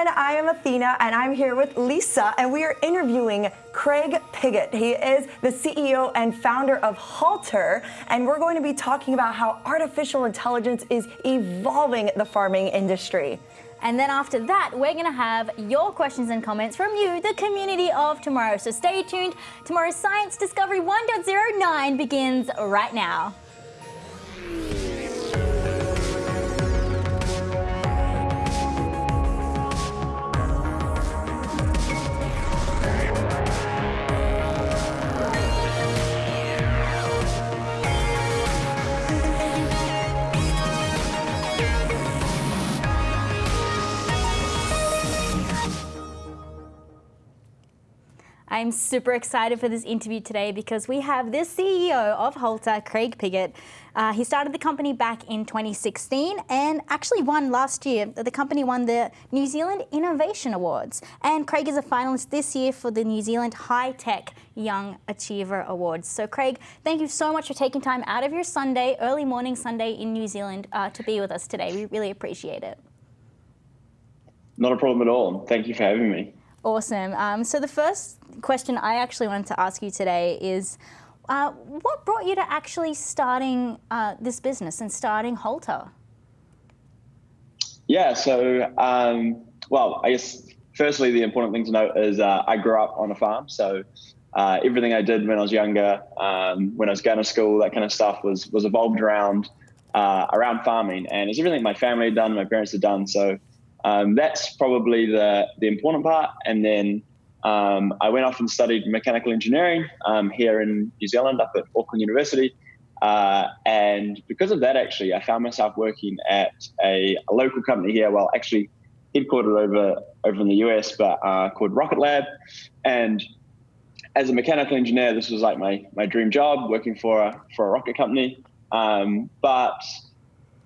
everyone. I am Athena and I'm here with Lisa and we are interviewing Craig Piggott. He is the CEO and founder of Halter and we're going to be talking about how artificial intelligence is evolving the farming industry. And then after that, we're going to have your questions and comments from you, the community of tomorrow. So stay tuned. Tomorrow's Science Discovery 1.09 begins right now. I'm super excited for this interview today because we have the CEO of Halter, Craig Piggott. Uh, he started the company back in 2016 and actually won last year. The company won the New Zealand Innovation Awards. And Craig is a finalist this year for the New Zealand High Tech Young Achiever Awards. So Craig, thank you so much for taking time out of your Sunday, early morning Sunday in New Zealand uh, to be with us today. We really appreciate it. Not a problem at all. Thank you for having me. Awesome. Um, so the first question I actually wanted to ask you today is, uh, what brought you to actually starting uh, this business and starting Halter? Yeah, so, um, well, I guess firstly, the important thing to note is uh, I grew up on a farm. So uh, everything I did when I was younger, um, when I was going to school, that kind of stuff was, was evolved around, uh, around farming. And it's everything my family had done, my parents had done. So um, that's probably the, the important part. And then um, I went off and studied mechanical engineering um, here in New Zealand up at Auckland University. Uh, and because of that, actually, I found myself working at a, a, local company here, well, actually headquartered over, over in the US, but uh, called Rocket Lab. And as a mechanical engineer, this was like my, my dream job, working for a, for a rocket company. Um, but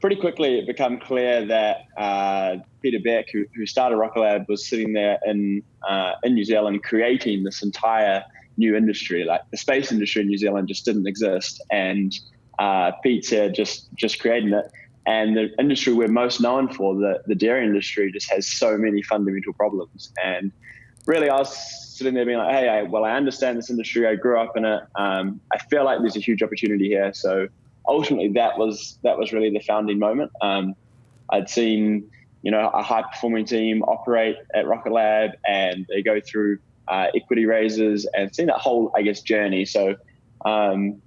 pretty quickly it became clear that uh, Peter Beck, who, who started Rocket Lab, was sitting there in uh, in New Zealand creating this entire new industry. Like the space industry in New Zealand just didn't exist, and uh, Pete's here just just creating it. And the industry we're most known for, the, the dairy industry, just has so many fundamental problems. And really, I was sitting there being like, hey, I, well, I understand this industry. I grew up in it. Um, I feel like there's a huge opportunity here. So ultimately that was that was really the founding moment. Um, I'd seen you know a high performing team operate at Rocket Lab, and they go through uh, equity raises and seen that whole I guess journey. So. Um,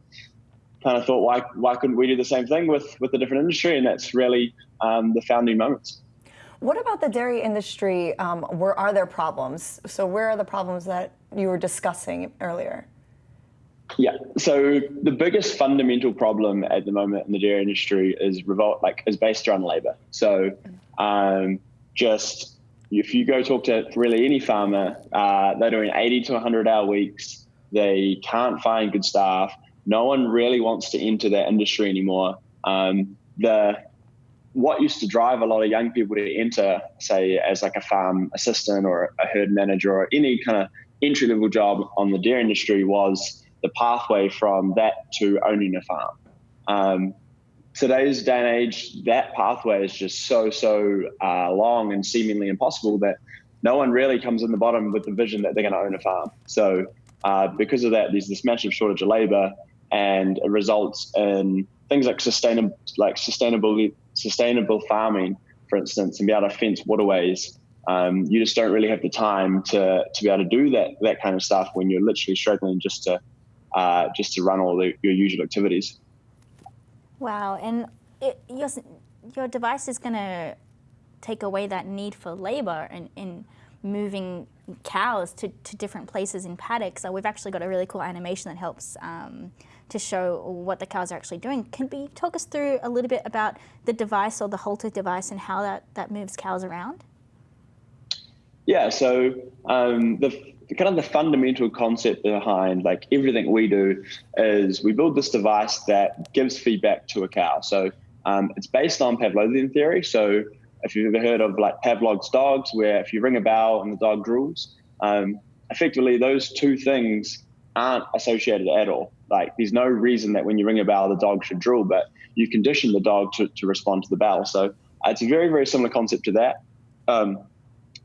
kind of thought why why couldn't we do the same thing with with a different industry and that's really um, the founding moments what about the dairy industry um, where are there problems so where are the problems that you were discussing earlier yeah. So the biggest fundamental problem at the moment in the dairy industry is revolt, like is based around labor. So um, just if you go talk to really any farmer, uh, they're doing 80 to 100 hour weeks. They can't find good staff. No one really wants to enter that industry anymore. Um, the what used to drive a lot of young people to enter, say, as like a farm assistant or a herd manager or any kind of entry level job on the dairy industry was the pathway from that to owning a farm. Um, today's day and age, that pathway is just so, so uh, long and seemingly impossible that no one really comes in the bottom with the vision that they're going to own a farm. So, uh, because of that, there's this massive shortage of labor, and it results in things like sustainable, like sustainable, sustainable farming, for instance, and be able to fence waterways. Um, you just don't really have the time to to be able to do that that kind of stuff when you're literally struggling just to uh, just to run all the, your usual activities. Wow, and it, your, your device is going to take away that need for labor and in moving cows to, to different places in paddocks. So we've actually got a really cool animation that helps um, to show what the cows are actually doing. Can we talk us through a little bit about the device or the halter device and how that, that moves cows around? Yeah, so um, the kind of the fundamental concept behind like everything we do is we build this device that gives feedback to a cow. So um, it's based on Pavlovian theory. So if you've ever heard of like Pavlov's dogs, where if you ring a bell and the dog drools, um, effectively those two things aren't associated at all. Like there's no reason that when you ring a bell, the dog should drool, but you condition the dog to, to respond to the bell. So it's a very, very similar concept to that. Um,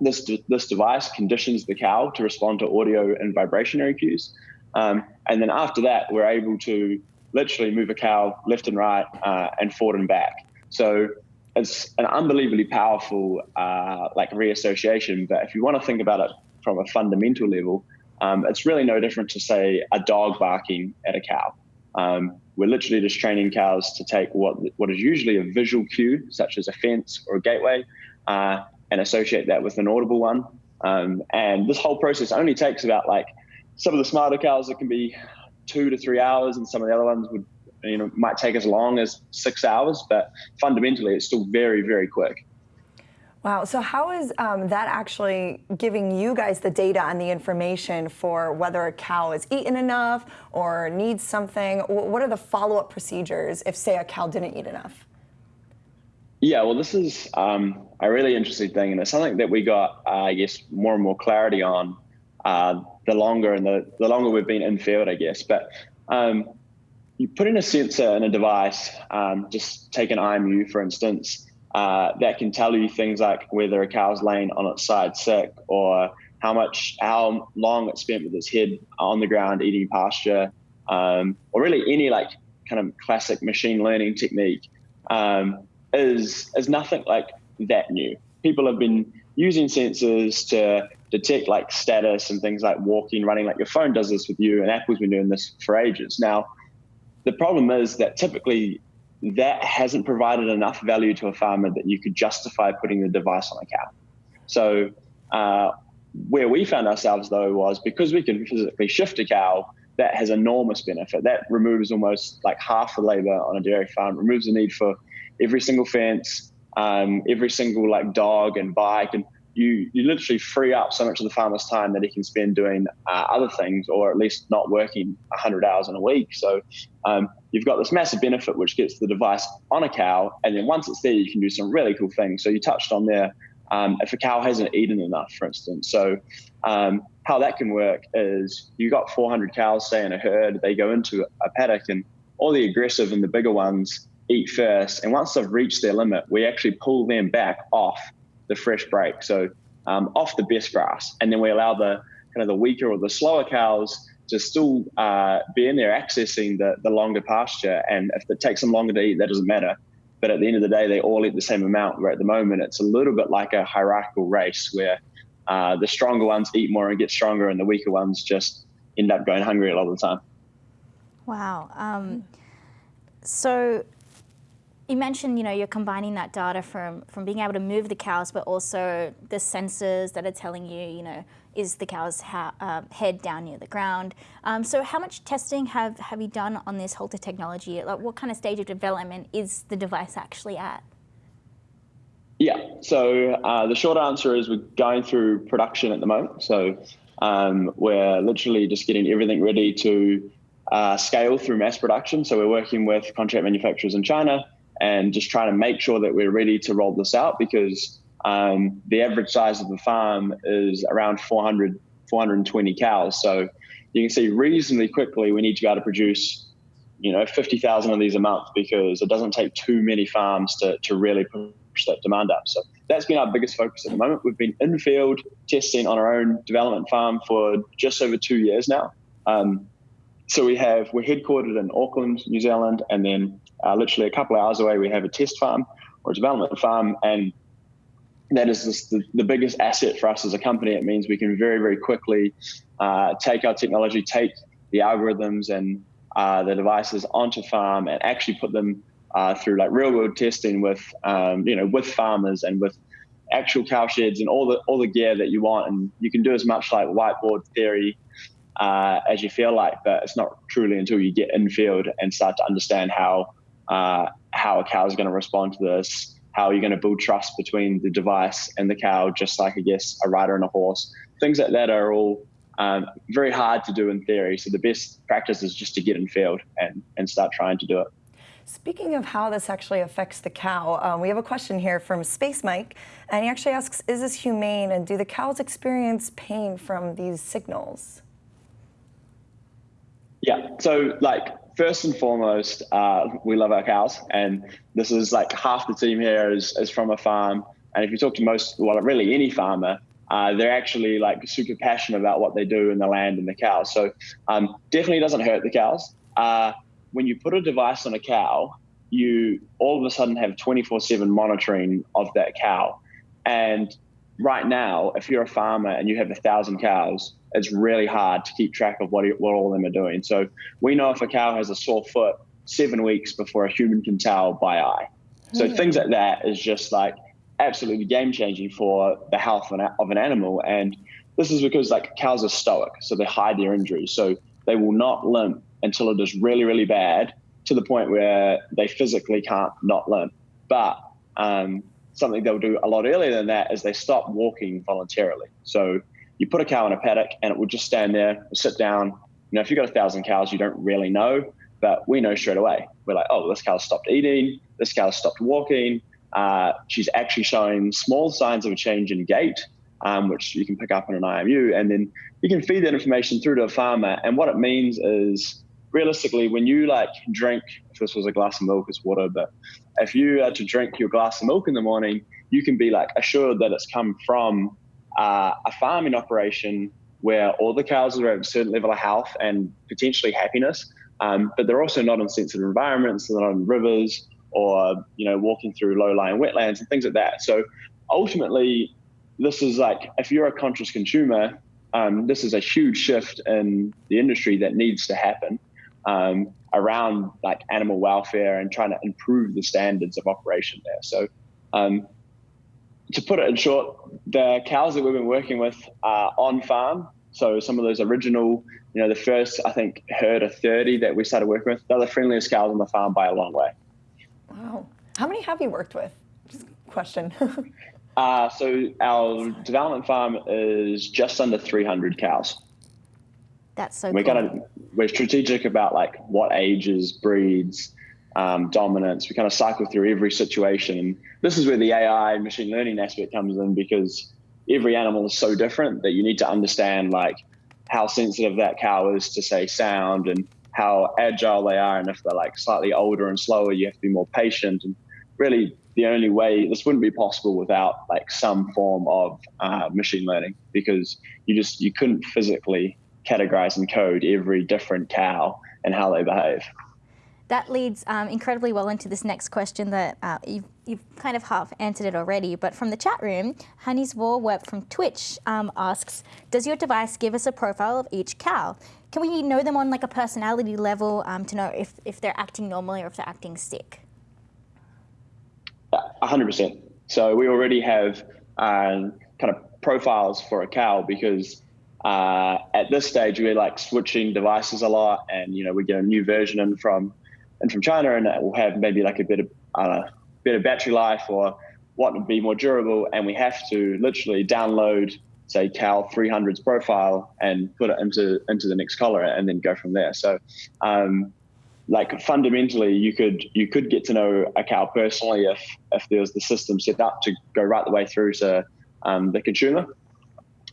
this this device conditions the cow to respond to audio and vibrationary cues, um, and then after that, we're able to literally move a cow left and right uh, and forward and back. So it's an unbelievably powerful uh, like reassociation. But if you want to think about it from a fundamental level, um, it's really no different to say a dog barking at a cow. Um, we're literally just training cows to take what what is usually a visual cue, such as a fence or a gateway, uh, and associate that with an audible one. Um, and this whole process only takes about like some of the smarter cows it can be two to three hours, and some of the other ones would you know might take as long as six hours. But fundamentally, it's still very very quick. Wow. So how is um, that actually giving you guys the data and the information for whether a cow is eaten enough or needs something? What are the follow-up procedures if, say, a cow didn't eat enough? Yeah, well, this is um, a really interesting thing, and it's something that we got, uh, I guess, more and more clarity on uh, the longer and the, the longer we've been in field, I guess. But um, you put in a sensor in a device, um, just take an IMU, for instance, uh, that can tell you things like whether a cow's laying on its side sick or how much, how long it spent with its head on the ground eating pasture, um, or really any like kind of classic machine learning technique um, is is nothing like that new. People have been using sensors to detect like status and things like walking, running, like your phone does this with you, and Apple's been doing this for ages. Now, the problem is that typically that hasn't provided enough value to a farmer that you could justify putting the device on a cow. So uh, where we found ourselves though was because we can physically shift a cow, that has enormous benefit. That removes almost like half the labor on a dairy farm, removes the need for every single fence, um, every single like dog and bike and you you literally free up so much of the farmer's time that he can spend doing uh, other things or at least not working 100 hours in a week. So um, you've got this massive benefit which gets the device on a cow and then once it's there you can do some really cool things. So you touched on there um, if a cow hasn't eaten enough for instance. So um, how that can work is you've got 400 cows say in a herd. They go into a paddock and all the aggressive and the bigger ones eat first and once they've reached their limit we actually pull them back off the fresh break. So um, off the best grass, and then we allow the kind of the weaker or the slower cows to still uh, be in there accessing the, the longer pasture. And if it takes them longer to eat, that doesn't matter. But at the end of the day, they all eat the same amount. Where at the moment, it's a little bit like a hierarchical race where uh, the stronger ones eat more and get stronger, and the weaker ones just end up going hungry a lot of the time. Wow. Um, so you mentioned, you know, you're combining that data from, from being able to move the cows, but also the sensors that are telling you, you know, is the cow's uh, head down near the ground. Um, so how much testing have, have you done on this Halter technology? Like what kind of stage of development is the device actually at? Yeah, so uh, the short answer is we're going through production at the moment. So um, we're literally just getting everything ready to uh, scale through mass production. So we're working with contract manufacturers in China and just trying to make sure that we're ready to roll this out because um, the average size of the farm is around 400, 420 cows. So you can see reasonably quickly we need to be able to produce, you know, 50,000 of these a month because it doesn't take too many farms to, to really push that demand up. So that's been our biggest focus at the moment. We've been in field testing on our own development farm for just over two years now. Um, so we have we're headquartered in Auckland, New Zealand, and then uh, literally a couple of hours away we have a test farm or a development farm, and that is the, the biggest asset for us as a company. It means we can very very quickly uh, take our technology, take the algorithms and uh, the devices onto farm, and actually put them uh, through like real world testing with um, you know with farmers and with actual cow sheds and all the all the gear that you want, and you can do as much like whiteboard theory uh, as you feel like, but it's not truly until you get in field and start to understand how uh, how a cow is going to respond to this, how are you're going to build trust between the device and the cow, just like I guess a rider and a horse. Things like that are all um, very hard to do in theory. So the best practice is just to get in field and and start trying to do it. Speaking of how this actually affects the cow, um, we have a question here from Space Mike, and he actually asks, is this humane and do the cows experience pain from these signals? Yeah. So like first and foremost, uh, we love our cows, and this is like half the team here is is from a farm. And if you talk to most, well, really any farmer, uh, they're actually like super passionate about what they do in the land and the cows. So um, definitely doesn't hurt the cows. Uh, when you put a device on a cow, you all of a sudden have 24/7 monitoring of that cow, and right now, if you're a farmer and you have a thousand cows, it's really hard to keep track of what, what all of them are doing. So we know if a cow has a sore foot seven weeks before a human can tell by eye. So mm. things like that is just like absolutely game changing for the health of an, of an animal. And this is because like cows are stoic, so they hide their injuries. So they will not limp until it is really, really bad to the point where they physically can't not limp. But um, something they'll do a lot earlier than that is they stop walking voluntarily. So you put a cow in a paddock and it will just stand there, sit down. You know, if you've got a thousand cows, you don't really know, but we know straight away. We're like, oh, this cow stopped eating, this cow stopped walking. Uh, she's actually showing small signs of a change in gait, um, which you can pick up in an IMU, and then you can feed that information through to a farmer. And what it means is, realistically, when you like drink, if this was a glass of milk, it's water, but if you are to drink your glass of milk in the morning, you can be like assured that it's come from uh, a farming operation where all the cows are at a certain level of health and potentially happiness, um, but they're also not in sensitive environments, they're not in rivers or you know walking through low-lying wetlands and things like that. So ultimately, this is like if you're a conscious consumer, um, this is a huge shift in the industry that needs to happen um, around like animal welfare and trying to improve the standards of operation there. So um, to put it in short, the cows that we've been working with are on farm. So some of those original, you know, the first I think herd of 30 that we started working with, they're the friendliest cows on the farm by a long way. Wow. How many have you worked with? Just question. uh, so our development farm is just under 300 cows. That's so we're cool. gonna we're strategic about like what ages, breeds, um, dominance. We kind of cycle through every situation. And this is where the AI machine learning aspect comes in because every animal is so different that you need to understand like how sensitive that cow is to say sound and how agile they are. And if they're like slightly older and slower, you have to be more patient. And really the only way this wouldn't be possible without like some form of uh, machine learning because you just, you couldn't physically categorize and code every different cow and how they behave. That leads um, incredibly well into this next question that uh, you've, you've, kind of half answered it already, but from the chat room, Hannes Warweb from Twitch um, asks, does your device give us a profile of each cow? Can we know them on like a personality level um, to know if, if they're acting normally or if they're acting sick? 100%. So we already have uh, kind of profiles for a cow because uh, at this stage we're like switching devices a lot and you know we get a new version in from and from China, and it will have maybe like a bit of uh, better battery life or what would be more durable. And we have to literally download, say, Cal 300's profile and put it into into the next collar, and then go from there. So, um, like fundamentally, you could you could get to know a cow personally if if there was the system set up to go right the way through to um, the consumer.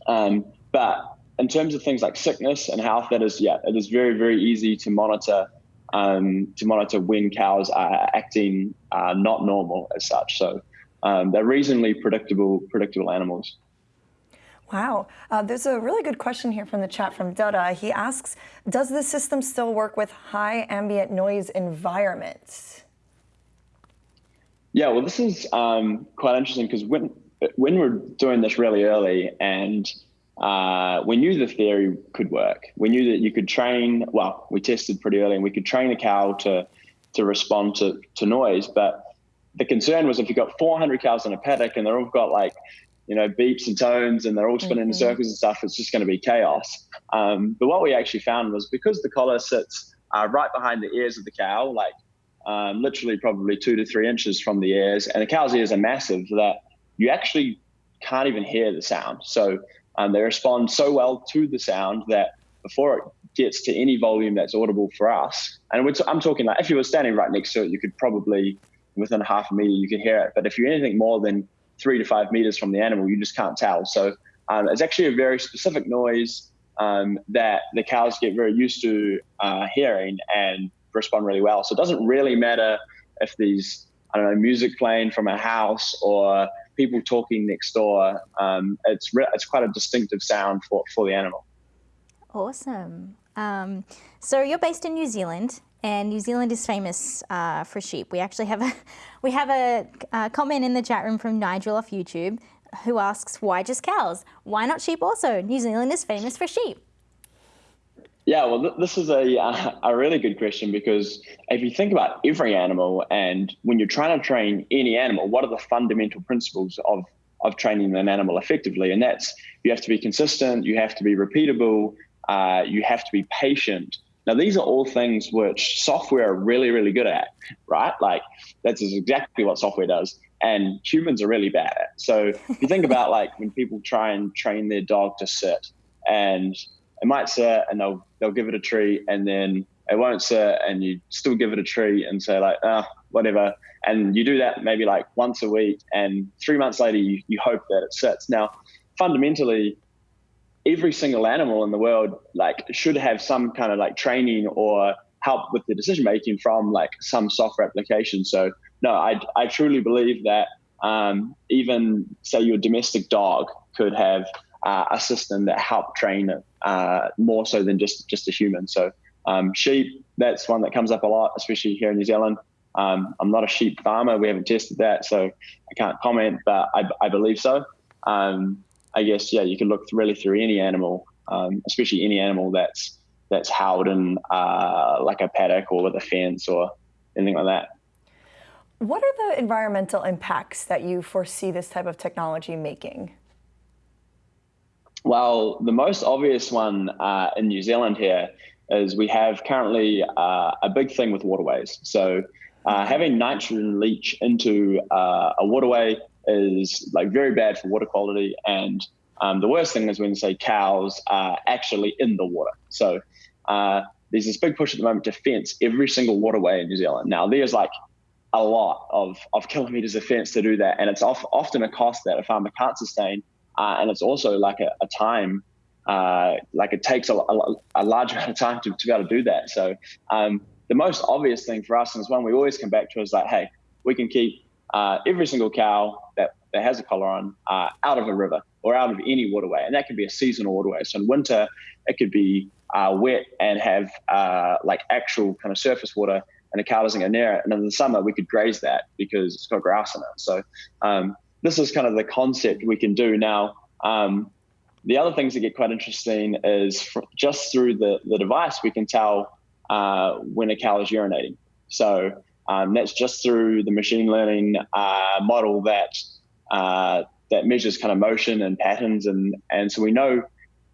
Um, but in terms of things like sickness and health, that is yeah, it is very very easy to monitor um, to monitor when cows are acting uh, not normal as such. So um, they're reasonably predictable, predictable animals. Wow. Uh, there's a really good question here from the chat from Dada. He asks, does the system still work with high ambient noise environments? Yeah, well, this is um, quite interesting because when, when we're doing this really early and uh, we knew the theory could work. We knew that you could train. Well, we tested pretty early, and we could train a cow to to respond to to noise. But the concern was if you've got 400 cows in a paddock and they're all got like you know beeps and tones and they're all spinning mm-hmm. in circles and stuff, it's just going to be chaos. Um, but what we actually found was because the collar sits uh, right behind the ears of the cow, like um, literally probably two to three inches from the ears, and the cow's ears are massive that you actually can't even hear the sound. So um, they respond so well to the sound that before it gets to any volume that's audible for us, and I'm talking like if you were standing right next to it, you could probably within half a meter you could hear it. But if you're anything more than three to five meters from the animal, you just can't tell. So um, it's actually a very specific noise um, that the cows get very used to uh, hearing and respond really well. So it doesn't really matter if these I don't know music playing from a house or people talking next door. Um, it's it's quite a distinctive sound for for the animal. Awesome. Um, so you're based in New Zealand, and New Zealand is famous uh, for sheep. We actually have a we have a, a, comment in the chat room from Nigel off YouTube who asks, "Why just cows? Why not sheep also? New Zealand is famous for sheep." Yeah, well, th- this is a a really good question because if you think about every animal, and when you're trying to train any animal, what are the fundamental principles of of training an animal effectively? And that's you have to be consistent, you have to be repeatable, uh, you have to be patient. Now, these are all things which software are really, really good at, right? Like that's exactly what software does, and humans are really bad at. So if you think about like when people try and train their dog to sit, and it might sit and they'll they'll give it a treat, and then it won't sit, and you still give it a treat and say like, ah, whatever. And you do that maybe like once a week, and three months later, you, you hope that it sits. Now, fundamentally, every single animal in the world like should have some kind of like training or help with the decision making from like some software application. So no, I I truly believe that um, even say your domestic dog could have uh, a system that help train it uh, more so than just just a human. So um, sheep, that's one that comes up a lot, especially here in New Zealand. Um, I'm not a sheep farmer. We haven't tested that, so I can't comment, but I, I believe so. Um, I guess yeah, you can look really through any animal, um, especially any animal that's that's held in uh, like a paddock or with a fence or anything like that. What are the environmental impacts that you foresee this type of technology making? Well, the most obvious one uh, in New Zealand here is we have currently uh, a big thing with waterways. So uh, having nitrogen leach into uh, a waterway is like very bad for water quality. And um, the worst thing is when, say, cows are actually in the water. So uh, there's this big push at the moment to fence every single waterway in New Zealand. Now, there's like a lot of, of kilometers of fence to do that. And it's off, often a cost that a farmer can't sustain. Uh, and it's also like a, a time, uh, like it takes a, a, a, large amount of time to, to be able to do that. So um, the most obvious thing for us, and it's one we always come back to, is like, hey, we can keep uh, every single cow that, that has a collar on uh, out of a river or out of any waterway. And that could be a seasonal waterway. So in winter, it could be uh, wet and have uh, like actual kind of surface water and a cow doesn't go near it. And in the summer, we could graze that because it's got grass in it. So um, this is kind of the concept we can do now. Um, the other things that get quite interesting is fr- just through the, the device, we can tell uh, when a cow is urinating. So um, that's just through the machine learning uh, model that uh, that measures kind of motion and patterns, and and so we know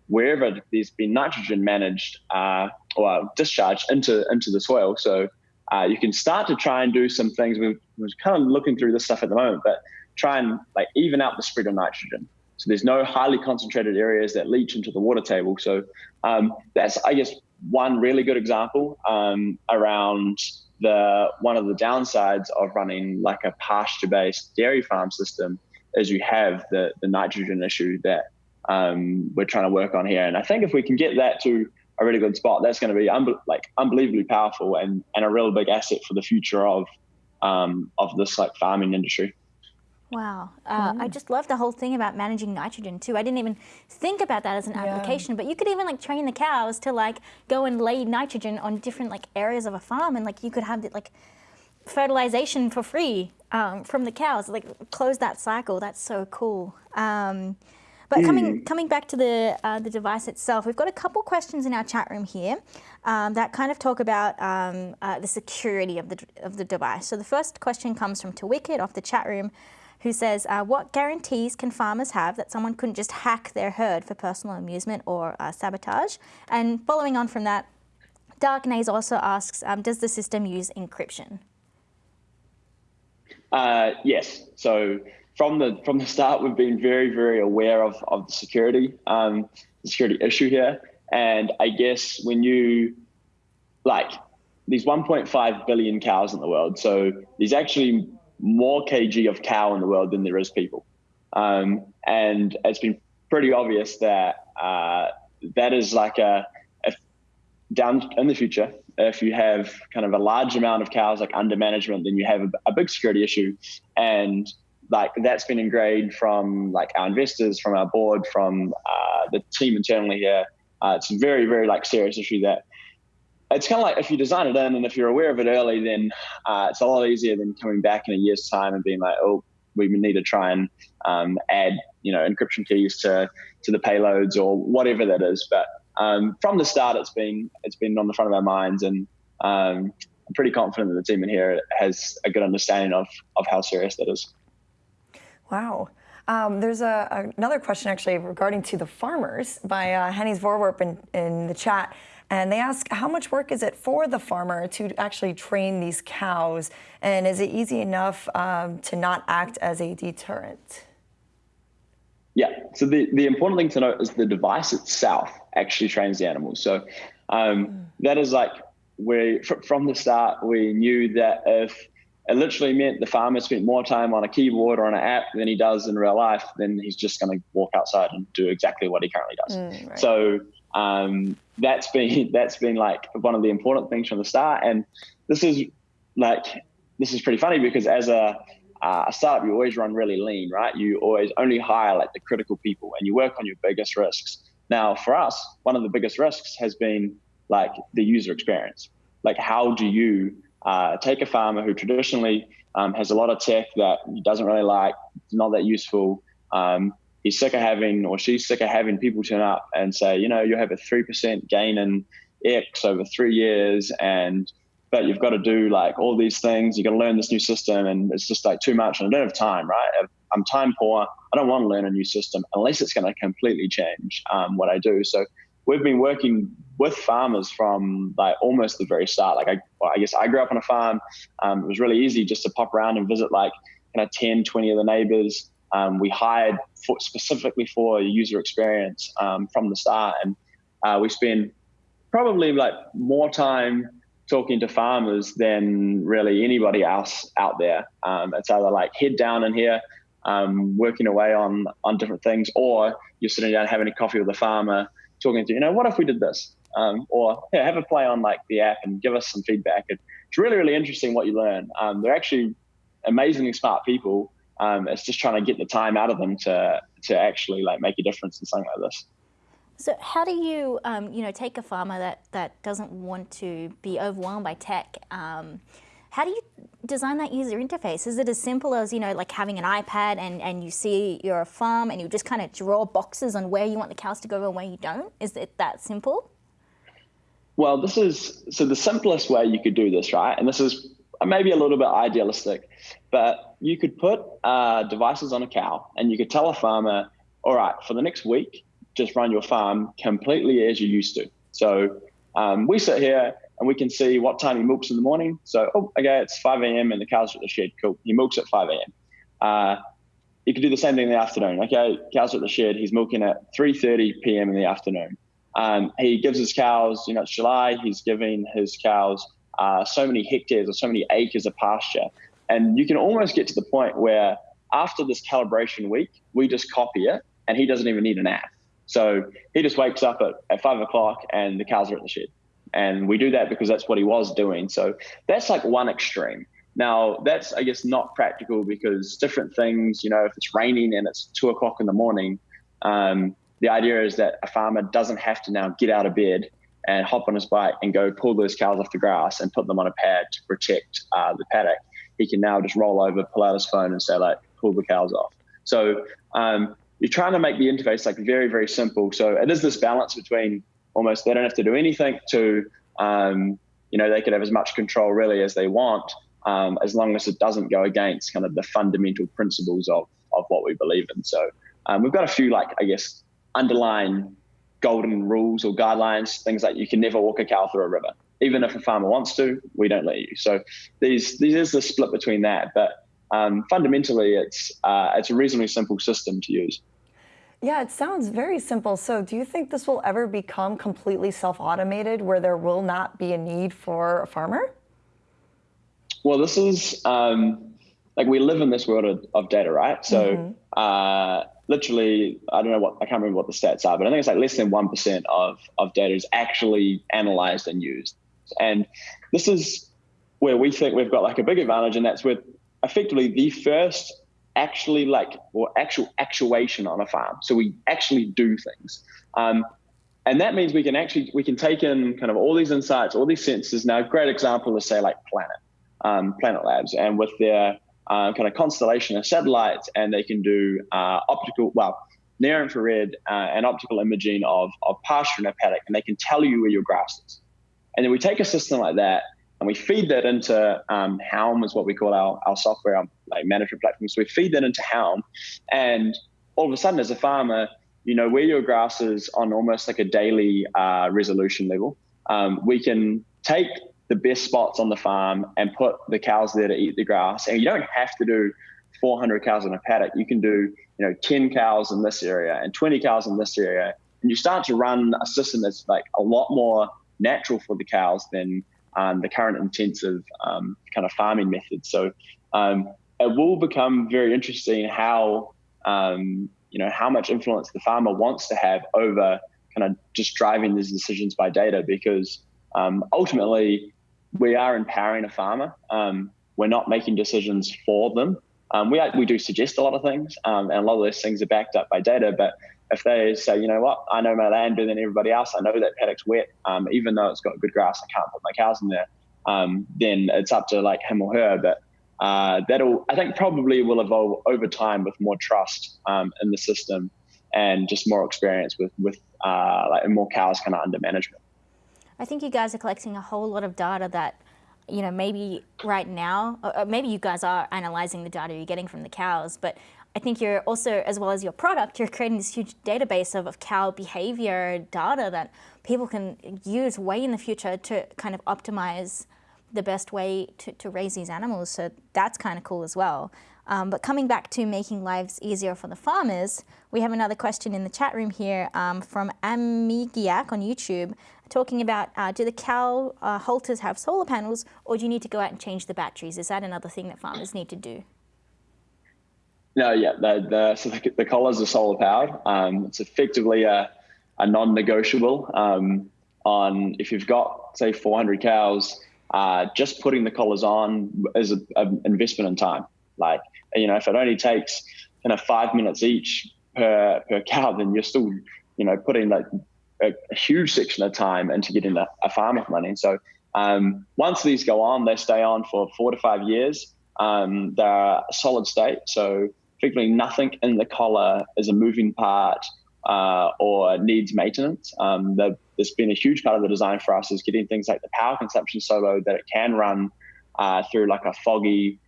wherever there's been nitrogen managed uh, or discharged into into the soil. So uh, you can start to try and do some things. We're, we're kind of looking through this stuff at the moment, but try and like even out the spread of nitrogen. So there's no highly concentrated areas that leach into the water table. So um, that's I guess one really good example um, around the one of the downsides of running like a pasture-based dairy farm system is you have the the nitrogen issue that um, we're trying to work on here. And I think if we can get that to a really good spot, that's going to be like unbelievably powerful and, and a real big asset for the future of um, of this like farming industry. Wow. Uh, mm. I just love the whole thing about managing nitrogen too. I didn't even think about that as an yeah. application, but you could even like train the cows to like go and lay nitrogen on different like areas of a farm and like you could have the, like fertilization for free um, from the cows, like close that cycle. That's so cool. Um, but coming mm. coming back to the uh, the device itself, we've got a couple questions in our chat room here um, that kind of talk about um, uh, the security of the of the device. So the first question comes from Tawicket off the chat room who says, uh, What guarantees can farmers have that someone couldn't just hack their herd for personal amusement or uh, sabotage? And following on from that, Dark Nays also asks, um, Does the system use encryption? Uh, yes. So from the from the start, we've been very very aware of of the security um, the security issue here, and I guess when you like these 1.5 billion cows in the world, so there's actually more kg of cow in the world than there is people. Um, and it's been pretty obvious that uh, that is like a, down in the future, if you have kind of a large amount of cows like under management, then you have a, a big security issue, and like that's been ingrained from like our investors, from our board, from uh, the team internally here. Uh, it's a very, very like serious issue that it's kind of like if you design it in and if you're aware of it early, then uh, it's a lot easier than coming back in a year's time and being like, oh, we need to try and um, add, you know, encryption keys to to the payloads or whatever that is. But um, from the start, it's been it's been on the front of our minds, and um, I'm pretty confident that the team in here has a good understanding of of how serious that is. Wow. Um, there's a, another question actually regarding to the farmers by uh, Henny's Vorwerp in, in the chat. And they ask, how much work is it for the farmer to actually train these cows? And is it easy enough um, to not act as a deterrent? Yeah, so the, the important thing to note is the device itself actually trains the animals. So um, mm. that is like we from the start we knew that if it literally meant the farmer spent more time on a keyboard or on an app than he does in real life, then he's just going to walk outside and do exactly what he currently does. Mm, right. So um, that's been that's been like one of the important things from the start. And this is like this is pretty funny because as a uh, a startup, you always run really lean, right? You always only hire like the critical people, and you work on your biggest risks. Now, for us, one of the biggest risks has been like the user experience. Like, how do you uh, take a farmer who traditionally um, has a lot of tech that he doesn't really like, not that useful. Um, he's sick of having, or she's sick of having people turn up and say, you know, you have a 3% gain in X over three years and but you've got to do like all these things. You've got to learn this new system, and it's just like too much. And I don't have time, right? I'm time poor. I don't want to learn a new system unless it's going to completely change um, what I do. So we've been working with farmers from like almost the very start. Like I, well, I guess I grew up on a farm. Um, it was really easy just to pop around and visit like kind of 10, 20 of the neighbors. Um, we hired for, specifically for user experience um, from the start, and uh, we spend probably like more time talking to farmers than really anybody else out there. Um, it's either like head down in here, um, working away on on different things, or you're sitting down having a coffee with a farmer, talking to you know what if we did this, um, or yeah, have a play on like the app and give us some feedback. It's really really interesting what you learn. Um, they're actually amazingly smart people. Um, it's just trying to get the time out of them to to actually like make a difference in something like this. So how do you, um, you know, take a farmer that, that doesn't want to be overwhelmed by tech? Um, how do you design that user interface? Is it as simple as, you know, like having an iPad and, and you see your farm and you just kind of draw boxes on where you want the cows to go and where you don't? Is it that simple? Well, this is, so the simplest way you could do this, right? And this is maybe a little bit idealistic, but you could put uh, devices on a cow and you could tell a farmer, all right, for the next week, just run your farm completely as you used to. So um, we sit here and we can see what time he milks in the morning. So, oh, okay, it's 5 a.m. and the cows at the shed. Cool. He milks at 5 a.m. Uh, you could do the same thing in the afternoon. Okay, cows at the shed. He's milking at 3:30 p.m. in the afternoon. Um, he gives his cows, you know, it's July. He's giving his cows uh, so many hectares or so many acres of pasture, and you can almost get to the point where after this calibration week, we just copy it, and he doesn't even need an app. So he just wakes up at, at five o'clock and the cows are at the shed. And we do that because that's what he was doing. So that's like one extreme. Now, that's, I guess, not practical because different things, you know, if it's raining and it's two o'clock in the morning, um, the idea is that a farmer doesn't have to now get out of bed and hop on his bike and go pull those cows off the grass and put them on a pad to protect uh, the paddock. He can now just roll over, pull out his phone and say, like, pull the cows off. So um, you're trying to make the interface like very, very simple. So it is this balance between almost they don't have to do anything to, um, you know, they can have as much control really as they want, um, as long as it doesn't go against kind of the fundamental principles of, of what we believe in. So um, we've got a few like, I guess, underlying golden rules or guidelines, things like you can never walk a cow through a river. Even if a farmer wants to, we don't let you. So these, these is the split between that. But um, fundamentally, it's uh, it's a reasonably simple system to use. Yeah, it sounds very simple. So, do you think this will ever become completely self-automated, where there will not be a need for a farmer? Well, this is um, like we live in this world of, of data, right? So, mm -hmm. uh, literally, I don't know what I can't remember what the stats are, but I think it's like less than one percent of of data is actually analyzed and used. And this is where we think we've got like a big advantage, and that's with effectively the first actually like or actual actuation on a farm. So we actually do things. Um, and that means we can actually we can take in kind of all these insights, all these sensors. Now, a great example is say like Planet, um, Planet Labs, and with their uh, kind of constellation of satellites, and they can do uh, optical, well, near infrared uh, and optical imaging of, of pasture in a paddock, and they can tell you where your grass is. And then we take a system like that and we feed that into um, Helm, is what we call our, our software, our like management platform. So we feed that into Helm, and all of a sudden, as a farmer, you know where your grass is on almost like a daily uh, resolution level. Um, we can take the best spots on the farm and put the cows there to eat the grass, and you don't have to do 400 cows in a paddock. You can do you know 10 cows in this area and 20 cows in this area, and you start to run a system that's like a lot more natural for the cows than um, the current intensive um, kind of farming methods. So um, it will become very interesting how um, you know how much influence the farmer wants to have over kind of just driving these decisions by data because um, ultimately we are empowering a farmer. Um, we're not making decisions for them. we are, we do suggest a lot of things, and a lot of those things are backed up by data, but if they say, you know what, I know my land better than everybody else, I know that paddock's wet, um, even though it's got good grass, I can't put my cows in there. Um, then it's up to like him or her. But uh, that'll, I think, probably will evolve over time with more trust um, in the system and just more experience with with uh, like more cows kind of under management. I think you guys are collecting a whole lot of data that you know, maybe right now, maybe you guys are analyzing the data you're getting from the cows, but I think you're also, as well as your product, you're creating this huge database of, of cow behavior data that people can use way in the future to kind of optimize the best way to, to raise these animals. So that's kind of cool as well. Um, but coming back to making lives easier for the farmers, we have another question in the chat room here um, from Amigiak on YouTube talking about uh, do the cow uh, halters have solar panels or do you need to go out and change the batteries? Is that another thing that farmers need to do? No, yeah, the, the, so the, the collars are solar powered. Um, it's effectively a, a non-negotiable um, on if you've got say 400 cows, uh, just putting the collars on is an investment in time. Like you know, if it only takes kind of five minutes each per per cow, then you're still you know putting like a, a huge section of time into getting a, a farm up running. So um, once these go on, they stay on for four to five years. Um, they're solid state, so effectively nothing in the collar is a moving part uh, or needs maintenance. Um, the, there's been a huge part of the design for us is getting things like the power consumption so low that it can run uh, through like a foggy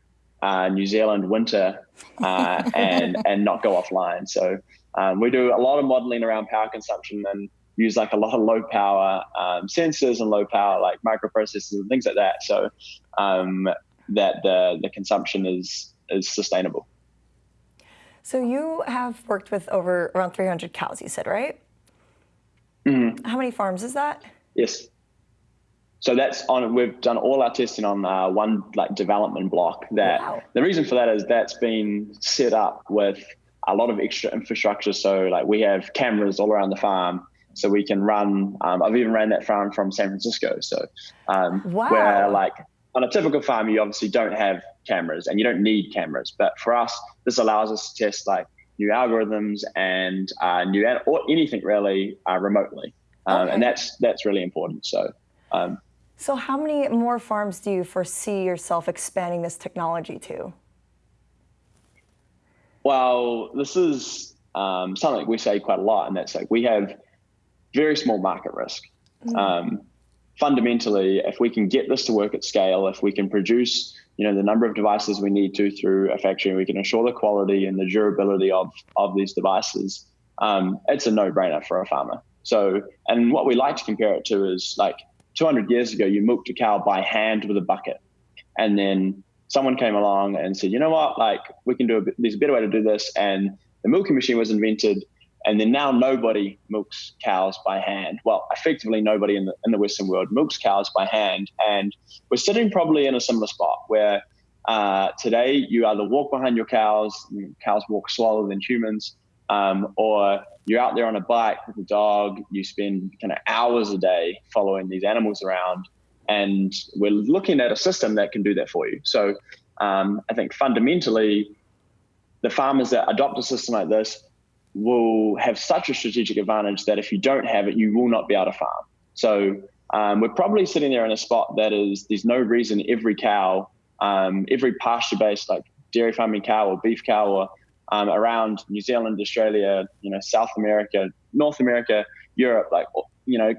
uh, New Zealand winter uh, and and not go offline. So um, we do a lot of modeling around power consumption and use like a lot of low power um, sensors and low power like microprocessors and things like that. So um, that the the consumption is is sustainable. So you have worked with over around 300 cows, you said, right? Mm-hmm. How many farms is that? Yes. So that's on. We've done all our testing on uh, one like development block. That wow. the reason for that is that's been set up with a lot of extra infrastructure. So like we have cameras all around the farm, so we can run. Um, I've even ran that farm from San Francisco. So um, wow. where like on a typical farm, you obviously don't have cameras and you don't need cameras. But for us, this allows us to test like new algorithms and uh, new or anything really uh, remotely, um, okay. and that's that's really important. So. Um, so how many more farms do you foresee yourself expanding this technology to? Well, this is um, something we say quite a lot, and that's like we have very small market risk. Mm. Um, fundamentally, if we can get this to work at scale, if we can produce, you know, the number of devices we need to through a factory, we can ensure the quality and the durability of of these devices, um, it's a no-brainer for a farmer. So, and what we like to compare it to is like 200 years ago, you milked a cow by hand with a bucket, and then someone came along and said, you know what, like we can do a, there's a better way to do this, and the milking machine was invented and then now nobody milks cows by hand. Well, effectively nobody in the in the Western world milks cows by hand, and we're sitting probably in a similar spot where uh, today you either walk behind your cows, cows walk slower than humans, um, or you're out there on a bike with a dog. You spend kind of hours a day following these animals around, and we're looking at a system that can do that for you. So um, I think fundamentally, the farmers that adopt a system like this will have such a strategic advantage that if you don't have it, you will not be able to farm. So um, we're probably sitting there in a spot that is there's no reason every cow, um, every pasture-based like dairy farming cow or beef cow or um, around New Zealand, Australia, you know, South America, North America, Europe, like you know,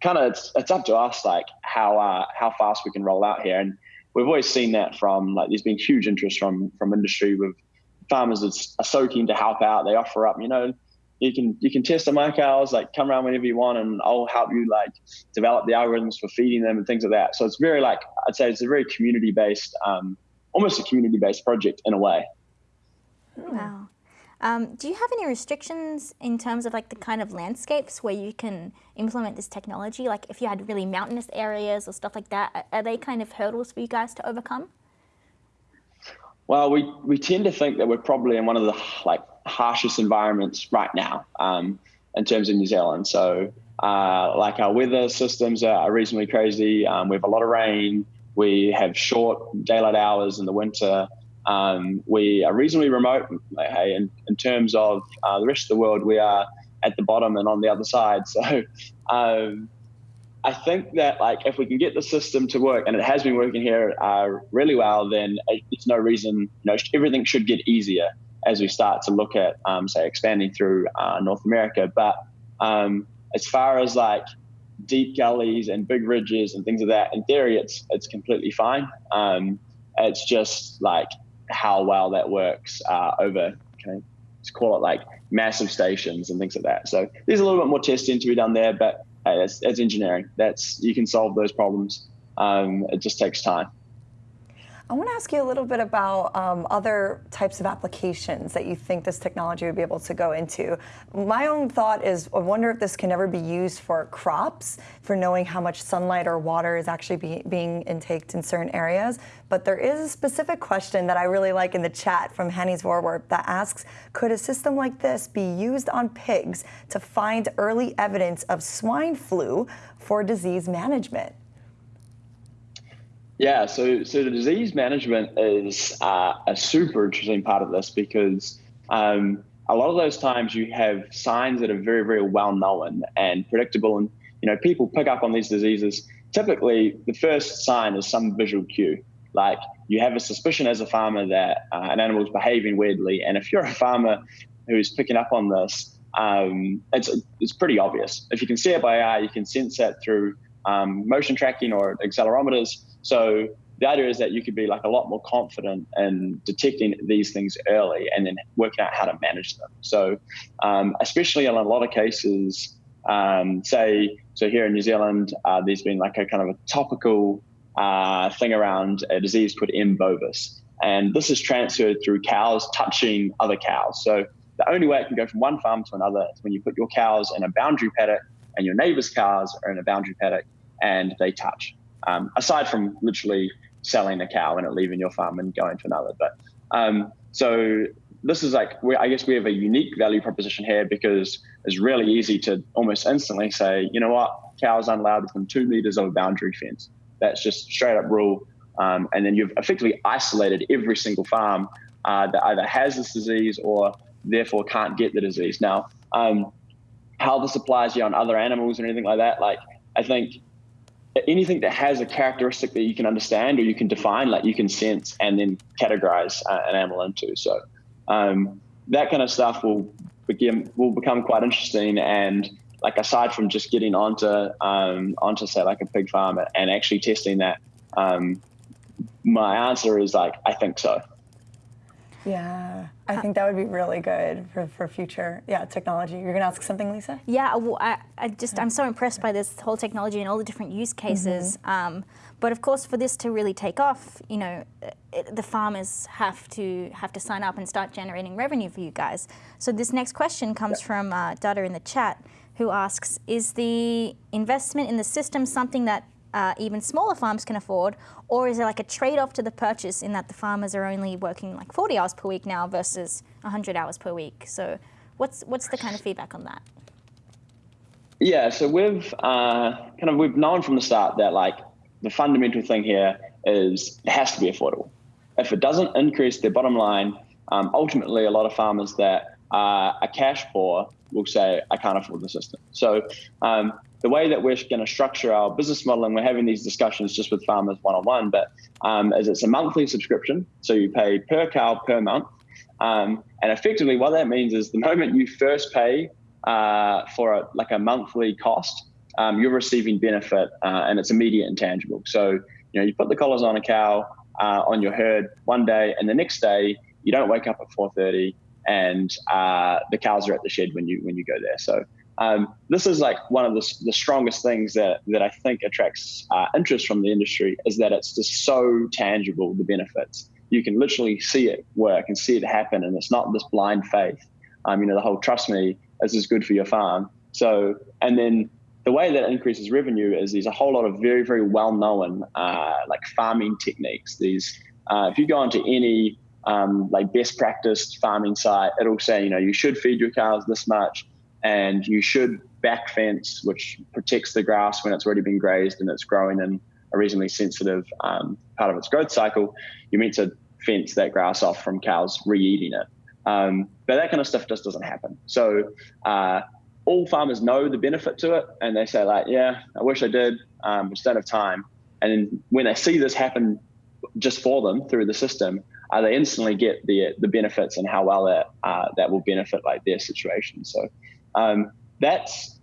kind of it's, it's up to us like how uh, how fast we can roll out here. And we've always seen that from like there's been huge interest from from industry with farmers that are so keen to help out. They offer up, you know, you can you can test on my cows, like come around whenever you want, and I'll help you like develop the algorithms for feeding them and things like that. So it's very like I'd say it's a very community based, um, almost a community based project in a way. Wow. Um, do you have any restrictions in terms of like the kind of landscapes where you can implement this technology? Like if you had really mountainous areas or stuff like that, are they kind of hurdles for you guys to overcome? Well, we, we tend to think that we're probably in one of the like harshest environments right now um, in terms of New Zealand. So uh, like our weather systems are reasonably crazy. Um, we have a lot of rain. We have short daylight hours in the winter. Um, we are reasonably remote. Hey, in, in terms of uh, the rest of the world, we are at the bottom and on the other side. So um, I think that like if we can get the system to work, and it has been working here uh, really well, then it's no reason. You know, everything should get easier as we start to look at, um, say, expanding through uh, North America. But um, as far as like deep gullies and big ridges and things like that, in theory, it's it's completely fine. Um, it's just like how well that works uh, over, I just call it like massive stations and things like that. So there's a little bit more testing to be done there, but hey, that's, that's engineering. That's you can solve those problems. Um, it just takes time. I want to ask you a little bit about um, other types of applications that you think this technology would be able to go into. My own thought is I wonder if this can ever be used for crops, for knowing how much sunlight or water is actually be, being intaked in certain areas. But there is a specific question that I really like in the chat from Hannes Vorwerp that asks, could a system like this be used on pigs to find early evidence of swine flu for disease management? Yeah, so so the disease management is uh, a super interesting part of this because um, a lot of those times you have signs that are very very well known and predictable, and you know people pick up on these diseases. Typically, the first sign is some visual cue, like you have a suspicion as a farmer that uh, an animal is behaving weirdly, and if you're a farmer who's picking up on this, um, it's it's pretty obvious. If you can see it by eye, you can sense that through um, motion tracking or accelerometers so the idea is that you could be like a lot more confident in detecting these things early and then working out how to manage them. So, um, especially in a lot of cases, um, say, so here in New Zealand, uh, there's been like a kind of a topical uh, thing around a disease called M. bovis. And this is transferred through cows touching other cows. So the only way it can go from one farm to another is when you put your cows in a boundary paddock and your neighbor's cows are in a boundary paddock and they touch um, aside from literally selling a cow and it leaving your farm and going to another. But um, so this is like, we, I guess we have a unique value proposition here because it's really easy to almost instantly say, you know what, cows aren't allowed within two meters of a boundary fence. That's just straight up rule. Um, and then you've effectively isolated every single farm uh, that either has this disease or therefore can't get the disease. Now, um, how this applies here on other animals or anything like that, like I think anything that has a characteristic that you can understand or you can define, like you can sense and then categorize uh, an animal into. So um, that kind of stuff will begin will become quite interesting. And like aside from just getting onto um, onto say like a pig farm and actually testing that, um, my answer is like I think so. Yeah, I think that would be really good for, for future yeah technology. You're gonna ask something, Lisa? Yeah, well, I, I just I'm so impressed by this whole technology and all the different use cases. Mm -hmm. um, but of course, for this to really take off, you know, it, the farmers have to have to sign up and start generating revenue for you guys. So this next question comes yeah. from uh, Dada in the chat, who asks: Is the investment in the system something that uh, even smaller farms can afford, or is there like a trade-off to the purchase in that the farmers are only working like 40 hours per week now versus 100 hours per week? So what's, what's the kind of feedback on that? Yeah, so we've uh, kind of we've known from the start that like the fundamental thing here is it has to be affordable. If it doesn't increase their bottom line, um, ultimately, a lot of farmers that are cash poor will say, I can't afford the system. So um, the way that we're going to structure our business model, and we're having these discussions just with farmers one on one, but um, it's a monthly subscription. So you pay per cow per month. Um, and effectively, what that means is the moment you first pay uh, for a, like a monthly cost, um, you're receiving benefit uh, and it's immediate and tangible. So, you know, you put the collars on a cow uh, on your herd one day, and the next day you don't wake up at 4:30 and uh, the cows are at the shed when you when you go there. So um, this is like one of the, the strongest things that, that I think attracts uh, interest from the industry is that it's just so tangible, the benefits. You can literally see it work and see it happen, and it's not this blind faith. Um, you know, the whole trust me, this is good for your farm. So, and then the way that increases revenue is there's a whole lot of very, very well known uh, like farming techniques. These, uh, if you go onto any um, like best practice farming site, it'll say, you know, you should feed your cows this much and you should back fence, which protects the grass when it's already been grazed and it's growing in a reasonably sensitive um, part of its growth cycle. You're meant to fence that grass off from cows re-eating it. Um, but that kind of stuff just doesn't happen. So uh, all farmers know the benefit to it, and they say like, "Yeah, I wish I did, um, just don't have time." And when they see this happen just for them through the system, uh, they instantly get the the benefits and how well that uh, that will benefit like their situation. So um, that's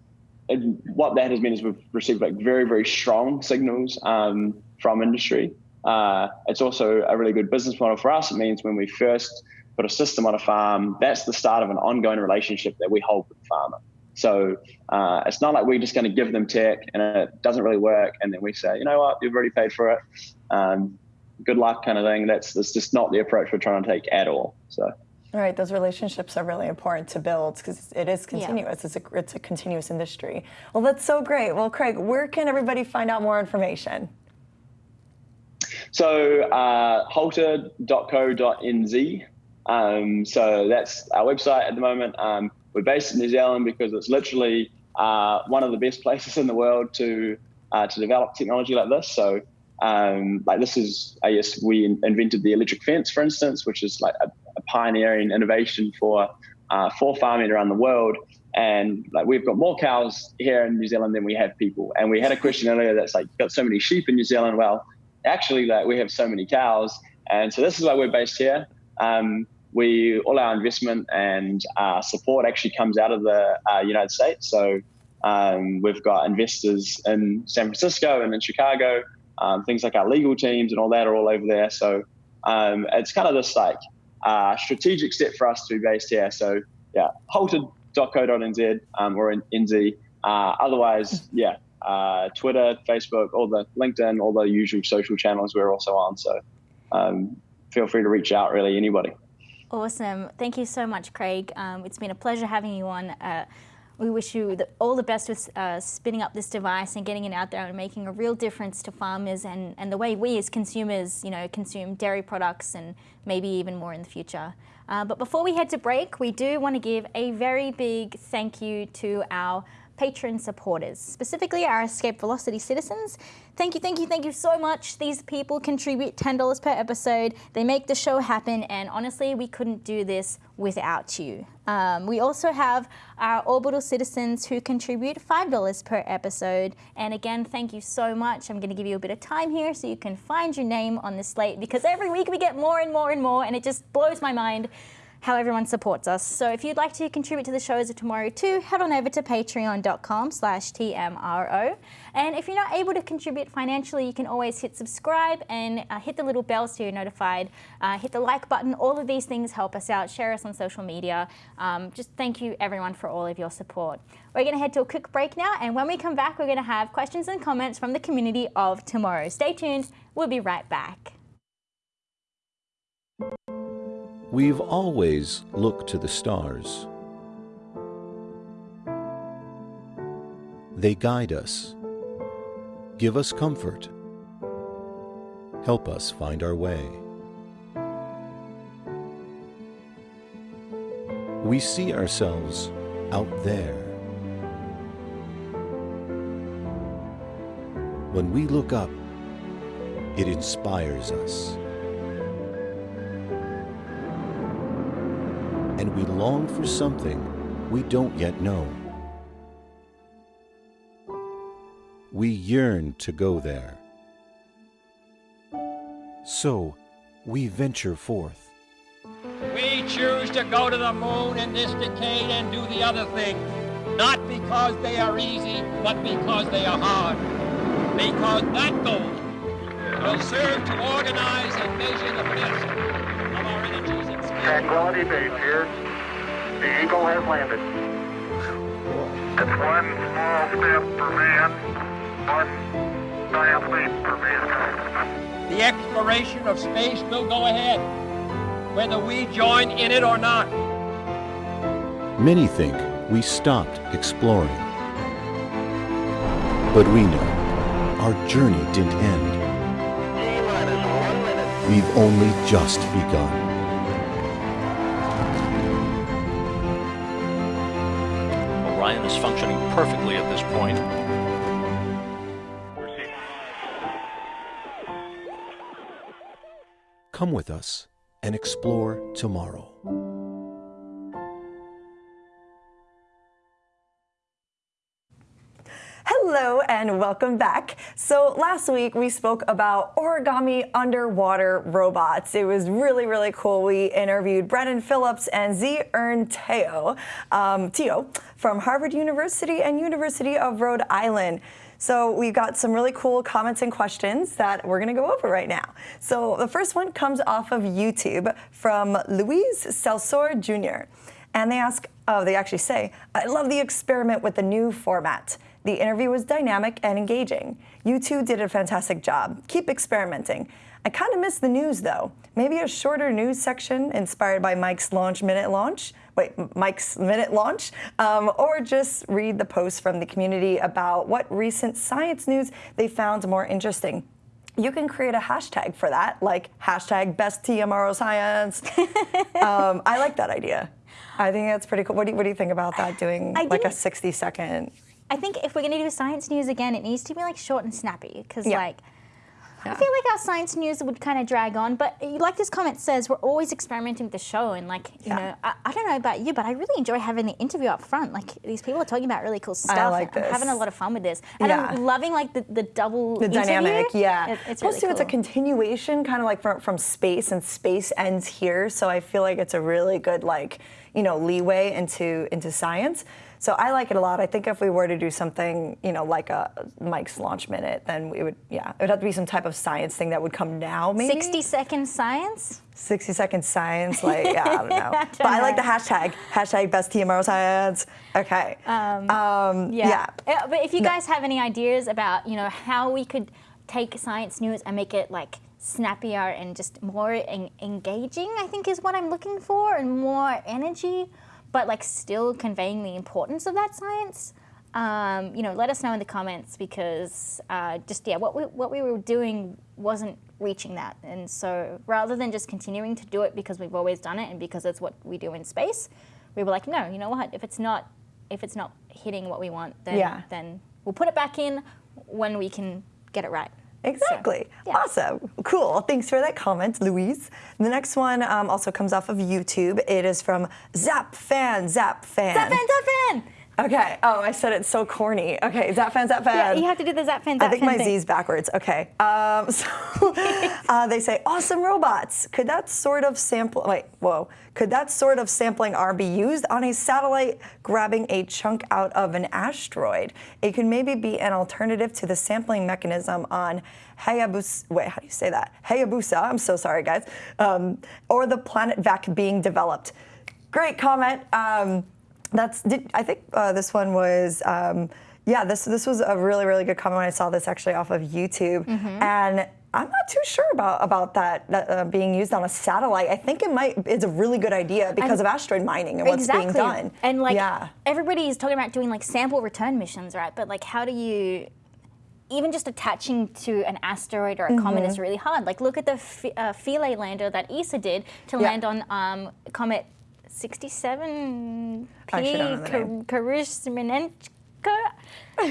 what that has meant is we've received like very very strong signals um, from industry. Uh, it's also a really good business model for us. It means when we first put a system on a farm, that's the start of an ongoing relationship that we hold with the farmer. So uh, it's not like we're just going to give them tech and it doesn't really work, and then we say, you know what, you've already paid for it. Um, good luck, kind of thing. That's that's just not the approach we're trying to take at all. So. Right, those relationships are really important to build because it is continuous. Yeah. It's, a, it's a continuous industry. Well, that's so great. Well, Craig, where can everybody find out more information? So, uh, halter.co.nz. Um, so that's our website at the moment. Um, we're based in New Zealand because it's literally uh, one of the best places in the world to uh, to develop technology like this. So, um, like this is, I guess, we invented the electric fence, for instance, which is like a a pioneering innovation for uh, for farming around the world. And like we've got more cows here in New Zealand than we have people. And we had a question earlier that's like, got so many sheep in New Zealand. Well, actually, like we have so many cows, and so this is why we're based here. Um, we all our investment and uh, support actually comes out of the uh, United States. So um, we've got investors in San Francisco and in Chicago. Um, things like our legal teams and all that are all over there. So um, it's kind of this like uh, strategic step for us to be based here. So yeah, halter.co.nz um, or in NZ. Uh, otherwise, yeah, uh, Twitter, Facebook, all the LinkedIn, all the usual social channels we're also on. So um, feel free to reach out, really, anybody. Awesome. Thank you so much, Craig. Um, it's been a pleasure having you on. Uh, we wish you the, all the best with uh, spinning up this device and getting it out there and making a real difference to farmers and, and the way we as consumers, you know, consume dairy products and maybe even more in the future. Uh, but before we head to break, we do want to give a very big thank you to our patron supporters, specifically our Escape Velocity citizens. Thank you, thank you, thank you so much. These people contribute $10 per episode. They make the show happen, and honestly, we couldn't do this without you. Um, we also have our Orbital citizens who contribute $5 per episode. And again, thank you so much. I'm going to give you a bit of time here so you can find your name on the slate because every week we get more and more and more, and it just blows my mind how everyone supports us. So if you'd like to contribute to the shows of tomorrow too, head on over to patreon.com slash TMRO. And if you're not able to contribute financially, you can always hit subscribe and uh, hit the little bell so you're notified. Uh, hit the like button. All of these things help us out. Share us on social media. Um, just thank you everyone for all of your support. We're going to head to a quick break now. And when we come back, we're going to have questions and comments from the community of tomorrow. Stay tuned. We'll be right back. We've always looked to the stars. They guide us, give us comfort, help us find our way. We see ourselves out there. When we look up, It inspires us. And we long for something we don't yet know. We yearn to go there. So, we venture forth. We choose to go to the moon in this decade and do the other thing, not because they are easy, but because they are hard. Because that goal will serve to organize and measure the best Tranquility Base here. The Eagle has landed. It's one small step for man, one giant leap for mankind. The exploration of space will go ahead, whether we join in it or not. Many think we stopped exploring. But we know our journey didn't end. T-minus one minute. We've only just begun. Perfectly at this point. Come with us and explore tomorrow. Hello and welcome back. So last week we spoke about origami underwater robots. It was really, really cool. We interviewed Brennan Phillips and Z. Ern Teo, um, Teo from Harvard University and University of Rhode Island. So we've got some really cool comments and questions that we're going to go over right now. So the first one comes off of YouTube from Louise Salsor Jr. And they ask, oh, they actually say, I love the experiment with the new format. The interview was dynamic and engaging. You two did a fantastic job. Keep experimenting. I kind of miss the news though. Maybe a shorter news section inspired by Mike's launch minute launch. Wait, Mike's minute launch, um, or just read the posts from the community about what recent science news they found more interesting. You can create a hashtag for that, like hashtag best TMRO science. um, I like that idea. I think that's pretty cool. What do you, what do you think about that? Doing I like a 60 second. I think if we're going to do science news again, it needs to be like short and snappy because Yeah. like. I feel like our science news would kind of drag on, but uh, like this comment says, we're always experimenting with the show, and like you Yeah. know, I, I don't know about you, but I really enjoy having the interview up front. Like these people are talking about really cool stuff. I like and I'm having a lot of fun with this, and Yeah. I'm loving like the, the double the interview. dynamic, yeah. It- it's Plus, really too, it's a continuation, kind of like from, from space, and space ends here. So I feel like it's a really good, like, you know, leeway into into science. So I like it a lot. I think if we were to do something, you know, like a Mike's launch minute, then we would, yeah, it would have to be some type of science thing that would come now, maybe. 60 second science. 60 second science, like, yeah, I don't know. don't but I like the hashtag, hashtag best TMRO science. Okay. Um, Yeah. yeah. Uh, But if you guys have any ideas about, you know, how we could take science news and make it like snappier and just more en- engaging, I think is what I'm looking for, and more energy, but like still conveying the importance of that science. Um, you know, let us know in the comments because uh, just yeah, what we what we were doing wasn't reaching that, and so rather than just continuing to do it because we've always done it and because it's what we do in space, we were like, no, you know what? If it's not if it's not hitting what we want, then Yeah. then we'll put it back in when we can get it right. Exactly. yeah. Awesome. Cool. Thanks for that comment, Louise. The next one um, also comes off of YouTube. It is from Zap Fan. Zap Fan. Zap fan, zap fan. Okay. Oh, I said it so corny. Okay. Zap Fan. Zap Fan. Yeah, you have to do the zap fan, I think my thing. Z's backwards. Okay. Um, so uh, they say awesome robots. Could that sort of sample? Wait, whoa. Could that sort of sampling arm be used on a satellite grabbing a chunk out of an asteroid? It could maybe be an alternative to the sampling mechanism on Hayabusa. Wait, how do you say that? Hayabusa. I'm so sorry, guys. Um, or the PlanetVac being developed. Great comment. Um, that's. Did, I think uh, this one was. Um, yeah, this this was a really really good comment when I saw this actually off of YouTube, Mm-hmm. and I'm not too sure about about that, that uh, being used on a satellite. I think it might it's a really good idea because of asteroid mining and what's exactly. being done. And like yeah, everybody's talking about doing like sample return missions, right? But like how do you even just attaching to an asteroid or a comet Mm-hmm. is really hard. Like look at the F- uh, Philae lander that ESA did to Yeah. land on um, comet 67 I actually don't know the P name.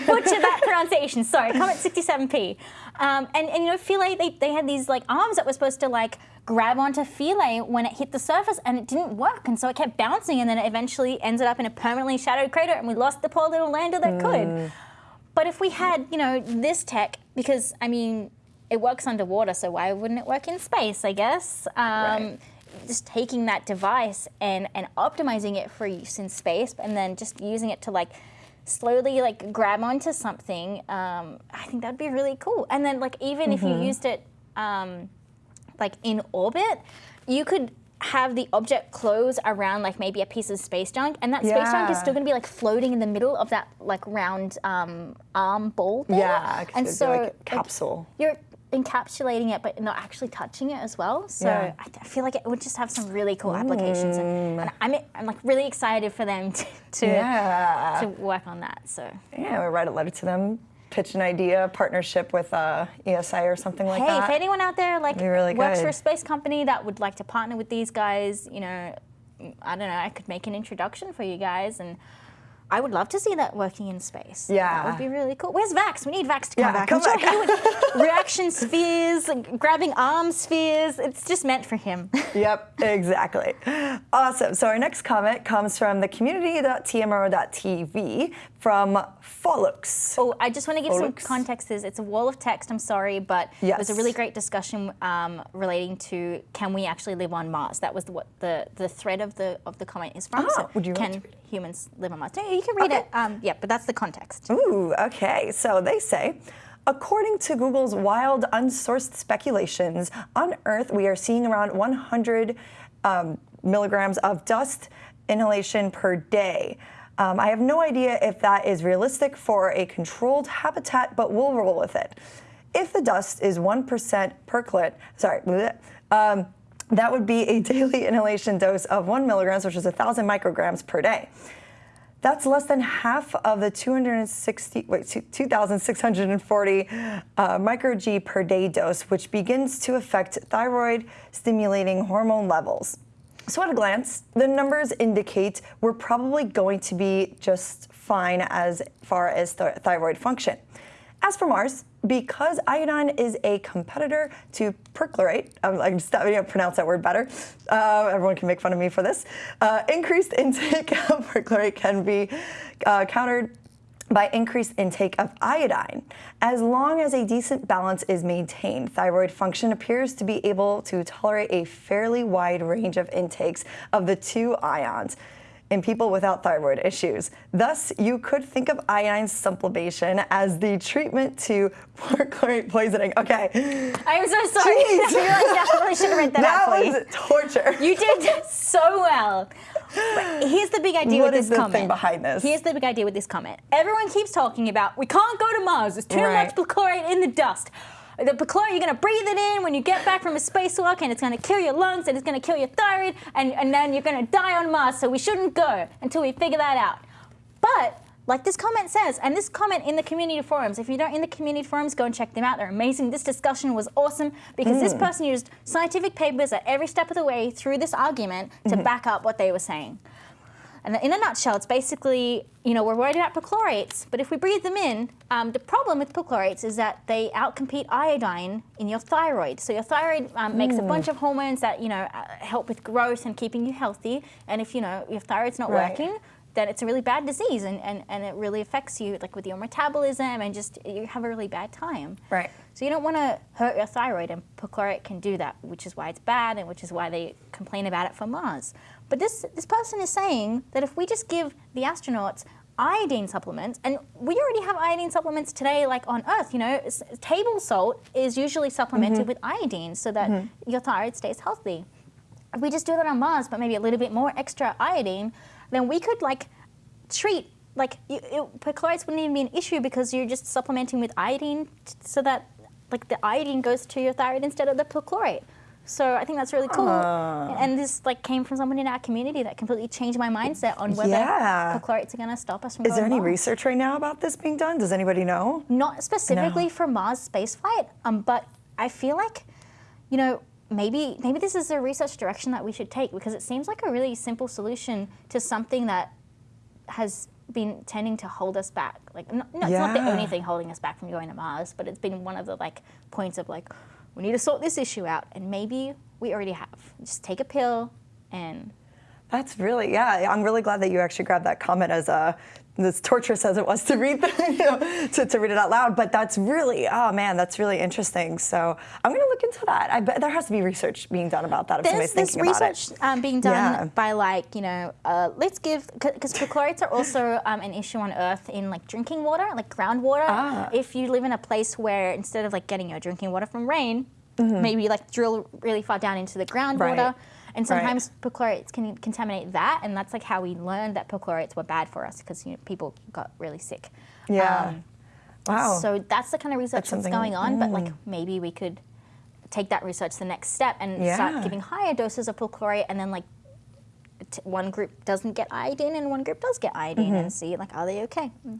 Butcher that pronunciation. Sorry, Comet 67P. Um, and, and you know, Philae, they, they had these like arms that were supposed to like grab onto Philae when it hit the surface and it didn't work. And so it kept bouncing and then it eventually ended up in a permanently shadowed crater and we lost the poor little lander that could. But if we had, you know, this tech, because I mean, it works underwater, so why wouldn't it work in space, I guess? Um, Right. Just taking that device and, and optimizing it for use in space and then just using it to like slowly like grab onto something, um, I think that'd be really cool. And then like even if you used it um, like in orbit, you could have the object close around like maybe a piece of space junk, and that space junk is still going to be like floating in the middle of that like round um, arm ball thing. Yeah, and so like a like, capsule. you're encapsulating it, but not actually touching it as well. So Yeah. I, I feel like it would just have some really cool applications, and, and I'm I'm like really excited for them to to, Yeah. to work on that. So. Yeah, we write a letter to them, pitch an idea, partnership with uh, ESI or something like hey, that. Hey, if anyone out there like really works for a space company that would like to partner with these guys, you know, I don't know, I could make an introduction for you guys, and I would love to see that working in space. Yeah. That would be really cool. Where's Vax? We need Vax to come Yeah, back. come I'm sure back. would reaction spheres, grabbing arm spheres. It's just meant for him. Yep, exactly. Awesome. So our next comment comes from the community.tmro.tv from Follux. Oh, I just want to give some context. Is it's a wall of text. I'm sorry, but it was a really great discussion um, relating to can we actually live on Mars? That was the, what the the thread of the of the comment is from. Oh, would you can humans live on Mars? No, you can read Okay. it. Um, yeah, but that's the context. Ooh, okay. So they say, according to Google's wild, unsourced speculations, on Earth we are seeing around 100 um, milligrams of dust inhalation per day. Um, I have no idea if that is realistic for a controlled habitat, but we'll roll with it. If the dust is 1% per percolate, sorry, um, that would be a daily inhalation dose of 1 milligrams, which is 1,000 micrograms per day. That's less than half of the 260, wait, 2,640 uh, per day dose, which begins to affect thyroid stimulating hormone levels. So, at a glance, the numbers indicate we're probably going to be just fine as far as th- thyroid function. As for Mars, because iodine is a competitor to perchlorate, I'm, I'm to pronounce that word better. Uh, everyone can make fun of me for this. Uh, increased intake of perchlorate can be uh, countered by increased intake of iodine. As long as a decent balance is maintained, thyroid function appears to be able to tolerate a fairly wide range of intakes of the two ions in people without thyroid issues. Thus, you could think of iodine sublimation as the treatment to perchlorate poisoning. Okay, I am so sorry. I realized I should have read that, that out was torture. You did so well. But here's the big idea What with is this the comment. thing behind this? Here's the big idea with this comment. Everyone keeps talking about we can't go to Mars. There's too Right. much perchlorate in the dust. The perchlorate, you're gonna breathe it in when you get back from a spacewalk, and it's gonna kill your lungs, and it's gonna kill your thyroid, and, and then you're gonna die on Mars. So we shouldn't go until we figure that out. But like this comment says, and this comment in the community forums, if you don't in the community forums, go and check them out. They're amazing. This discussion was awesome because this person used scientific papers at every step of the way through this argument to back up what they were saying. And in a nutshell, it's basically, you know, we're worried about perchlorates, but if we breathe them in, um, the problem with perchlorates is that they outcompete iodine in your thyroid. So your thyroid um, makes a bunch of hormones that, you know, uh, help with growth and keeping you healthy. And if, you know, your thyroid's not Right. working, then it's a really bad disease and, and, and it really affects you, like with your metabolism and just you have a really bad time. Right. So you don't want to hurt your thyroid, and perchlorate can do that, which is why it's bad, and which is why they complain about it for Mars. But this this person is saying that if we just give the astronauts iodine supplements, and we already have iodine supplements today, like on Earth. You know, table salt is usually supplemented mm-hmm. with iodine so that mm-hmm. your thyroid stays healthy. If we just do that on Mars, but maybe a little bit more extra iodine, then we could like treat like you, it, perchlorates wouldn't even be an issue because you're just supplementing with iodine t- so that like the iodine goes to your thyroid instead of the perchlorate. So I think that's really cool. Ah. And this like came from someone in our community that completely changed my mindset on whether Yeah. perchlorates are going to stop us from Is there any Mars. research right now about this being done? Does anybody know? Not specifically No. for Mars spaceflight, um, but I feel like, you know, maybe maybe this is a research direction that we should take because it seems like a really simple solution to something that has been tending to hold us back. Like, no, no, it's not the only thing holding us back from going to Mars, but it's been one of the like points of like, we need to sort this issue out, and maybe we already have. Just take a pill and That's really, yeah. I'm really glad that you actually grabbed that comment as uh, as torturous as it was to read, you know, to, to read it out loud. But that's really, oh man, that's really interesting. So I'm going to look into that. I bet there has to be research being done about that if There's somebody's this thinking about research it. um, being done Yeah. by like you know uh, let's give because perchlorates are also um, an issue on Earth in like drinking water, like groundwater. Ah. If you live in a place where instead of like getting your drinking water from rain, Mm-hmm. maybe like drill really far down into the groundwater. Right. And sometimes perchlorates can contaminate that, and that's like how we learned that perchlorates were bad for us because you know, people got really sick. Yeah. Um, wow. So that's the kind of research that's, something- going on, but like maybe we could take that research the next step and Yeah. start giving higher doses of perchlorate, and then like t- one group doesn't get iodine and one group does get iodine, Mm-hmm. and see like are they okay? Mm.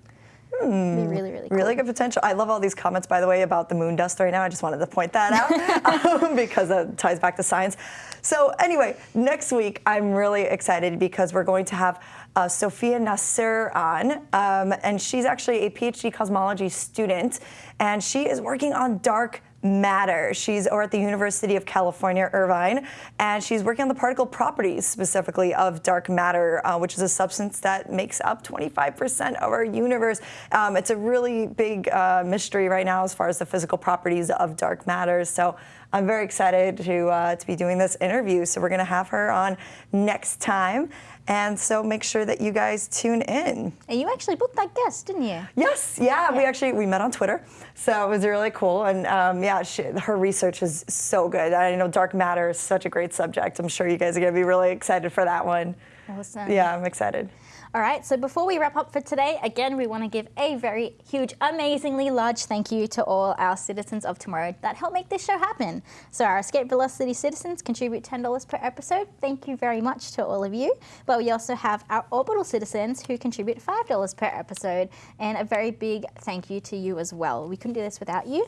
Be really, really, cool. Really good potential. I love all these comments, by the way, about the moon dust right now. I just wanted to point that out um, because it ties back to science. So, anyway, next week I'm really excited because we're going to have uh, Sophia Nasr on, um, and she's actually a PhD cosmology student, and she is working on dark matter. She's over at the University of California, Irvine, and she's working on the particle properties specifically of dark matter, uh, which is a substance that makes up 25% of our universe. Um, it's a really big uh, mystery right now as far as the physical properties of dark matter. So I'm very excited to uh, to be doing this interview. So we're going to have her on next time. And so make sure that you guys tune in. And you actually booked that guest, didn't you? Yes, yeah, we actually we met on Twitter, so it was really cool. And um, yeah, she, her research is so good. I know dark matter is such a great subject. I'm sure you guys are gonna be really excited for that one. Awesome. Yeah, I'm excited. All right, so before we wrap up for today, again, we want to give a very huge, amazingly large thank you to all our citizens of tomorrow that help make this show happen. So, our Escape Velocity citizens contribute $10 per episode. Thank you very much to all of you. But we also have our Orbital citizens who contribute $5 per episode, and a very big thank you to you as well. We couldn't do this without you.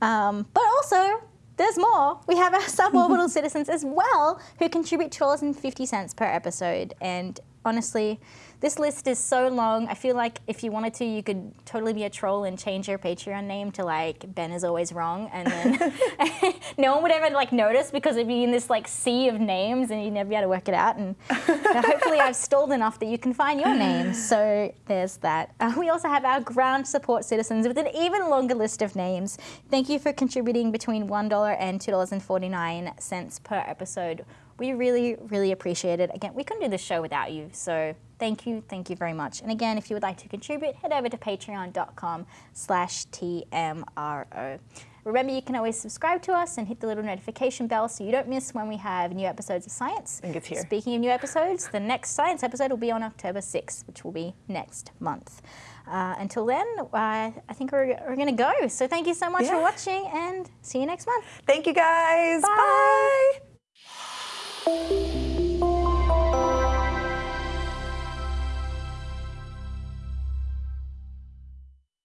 Um, but also, there's more. We have our suborbital citizens as well who contribute $2.50 per episode. And honestly, this list is so long. I feel like if you wanted to, you could totally be a troll and change your Patreon name to like Ben is always wrong, and then no one would ever like notice because it'd be in this like sea of names, and you'd never be able to work it out. And hopefully, I've stalled enough that you can find your name. So there's that. Uh, we also have our ground support citizens with an even longer list of names. Thank you for contributing between one dollar and two dollars and forty nine cents per episode. We really, really appreciate it. Again, we couldn't do this show without you, so thank you, thank you very much. And again, if you would like to contribute, head over to patreon.com slash TMRO. Remember, you can always subscribe to us and hit the little notification bell so you don't miss when we have new episodes of Science. think it's here. Speaking of new episodes, the next Science episode will be on October 6th, which will be next month. Uh, until then, uh, I think we're, we're going to go. So thank you so much for watching and see you next month. Thank you guys. Bye. Bye. Música